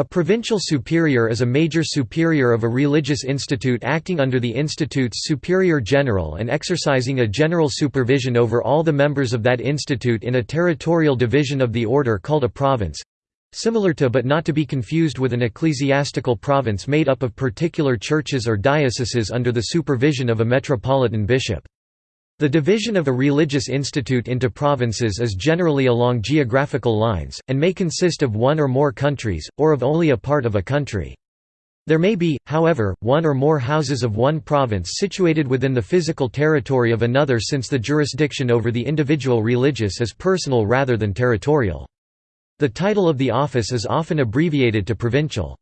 A provincial superior is a major superior of a religious institute acting under the institute's superior general and exercising a general supervision over all the members of that institute in a territorial division of the order called a province—similar to but not to be confused with an ecclesiastical province made up of particular churches or dioceses under the supervision of a metropolitan bishop. The division of a religious institute into provinces is generally along geographical lines, and may consist of one or more countries, or of only a part of a country. There may be, however, one or more houses of one province situated within the physical territory of another since the jurisdiction over the individual religious is personal rather than territorial. The title of the office is often abbreviated to provincial.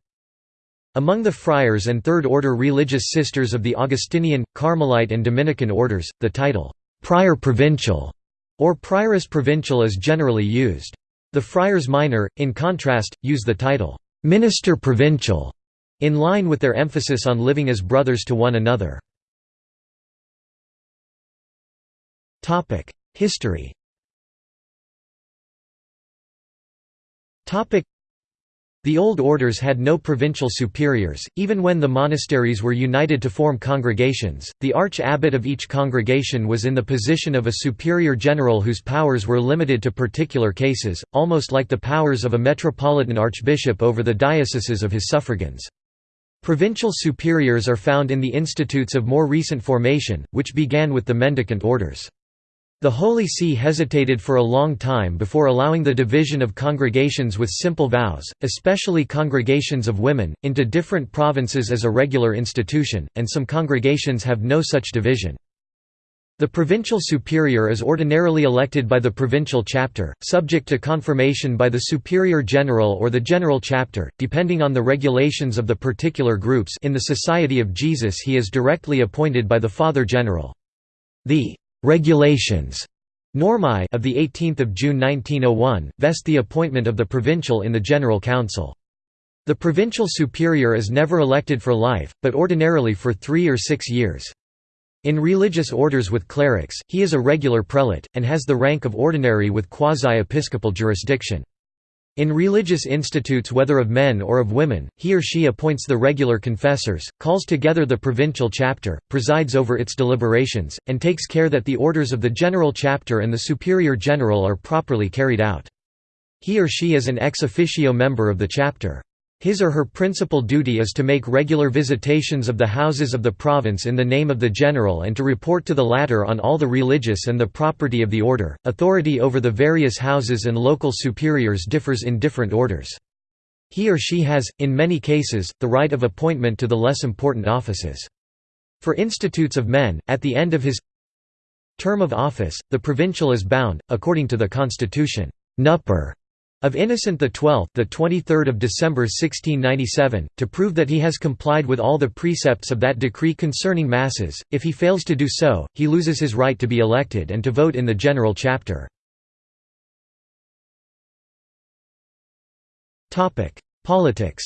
Among the friars and Third-order religious sisters of the Augustinian, Carmelite and Dominican orders, the title, «prior provincial» or prioress provincial is generally used. The friars minor, in contrast, use the title, «minister provincial» in line with their emphasis on living as brothers to one another. History the old orders had no provincial superiors, even when the monasteries were united to form congregations. The arch abbot of each congregation was in the position of a superior general whose powers were limited to particular cases, almost like the powers of a metropolitan archbishop over the dioceses of his suffragans. Provincial superiors are found in the institutes of more recent formation, which began with the mendicant orders. The Holy See hesitated for a long time before allowing the division of congregations with simple vows, especially congregations of women, into different provinces as a regular institution, and some congregations have no such division. The provincial superior is ordinarily elected by the provincial chapter, subject to confirmation by the superior general or the general chapter, depending on the regulations of the particular groups in the Society of Jesus he is directly appointed by the Father General. The regulations Normae of the 18th of June 1901 vest the appointment of the provincial in the General Council. The provincial superior is never elected for life, but ordinarily for 3 or 6 years. In religious orders with clerics, he is a regular prelate and has the rank of ordinary with quasi-episcopal jurisdiction. In religious institutes whether of men or of women, he or she appoints the regular confessors, calls together the provincial chapter, presides over its deliberations, and takes care that the orders of the general chapter and the superior general are properly carried out. He or she is an ex officio member of the chapter. His or her principal duty is to make regular visitations of the houses of the province in the name of the general and to report to the latter on all the religious and the property of the order. Authority over the various houses and local superiors differs in different orders. He or she has, in many cases, the right of appointment to the less important offices. For institutes of men, at the end of his term of office, the provincial is bound, according to the constitution, Nuper of Innocent XII, the 23rd of December 1697, to prove that he has complied with all the precepts of that decree concerning masses. If he fails to do so, he loses his right to be elected and to vote in the general chapter. Politics.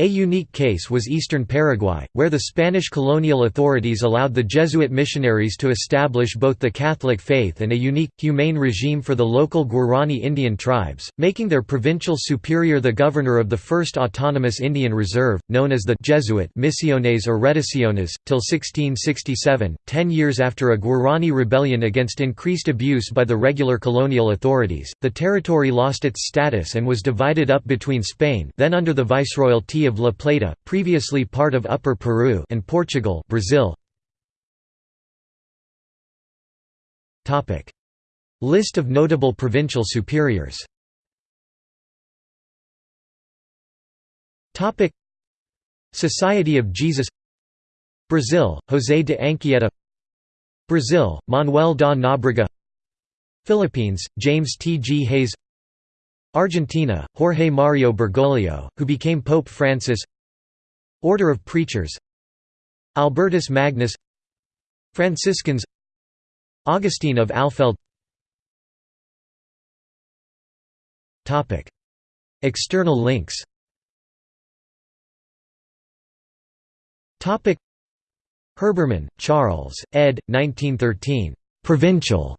A unique case was eastern Paraguay, where the Spanish colonial authorities allowed the Jesuit missionaries to establish both the Catholic faith and a unique, humane regime for the local Guarani Indian tribes, making their provincial superior the governor of the first autonomous Indian reserve, known as the Jesuit Misiones or Reducciones, till 1667, ten years after a Guarani rebellion against increased abuse by the regular colonial authorities. The territory lost its status and was divided up between Spain then under the viceroyalty of La Plata, previously part of Upper Peru and Portugal Brazil. List of notable provincial superiors Society of Jesus Brazil, José de Anchieta Brazil, Manuel da Nóbrega Philippines, James T. G. Hayes Argentina, Jorge Mario Bergoglio, who became Pope Francis Order of Preachers Albertus Magnus Franciscans Augustine of Alfeld External links Herbermann, Charles, ed. 1913. Provincial.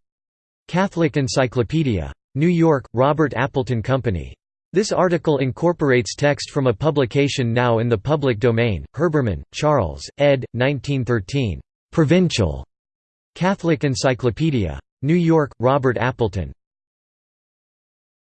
Catholic Encyclopedia. New York, Robert Appleton Company. This article incorporates text from a publication now in the public domain, Herbermann, Charles, ed. 1913. Provincial. Catholic Encyclopedia. New York, Robert Appleton.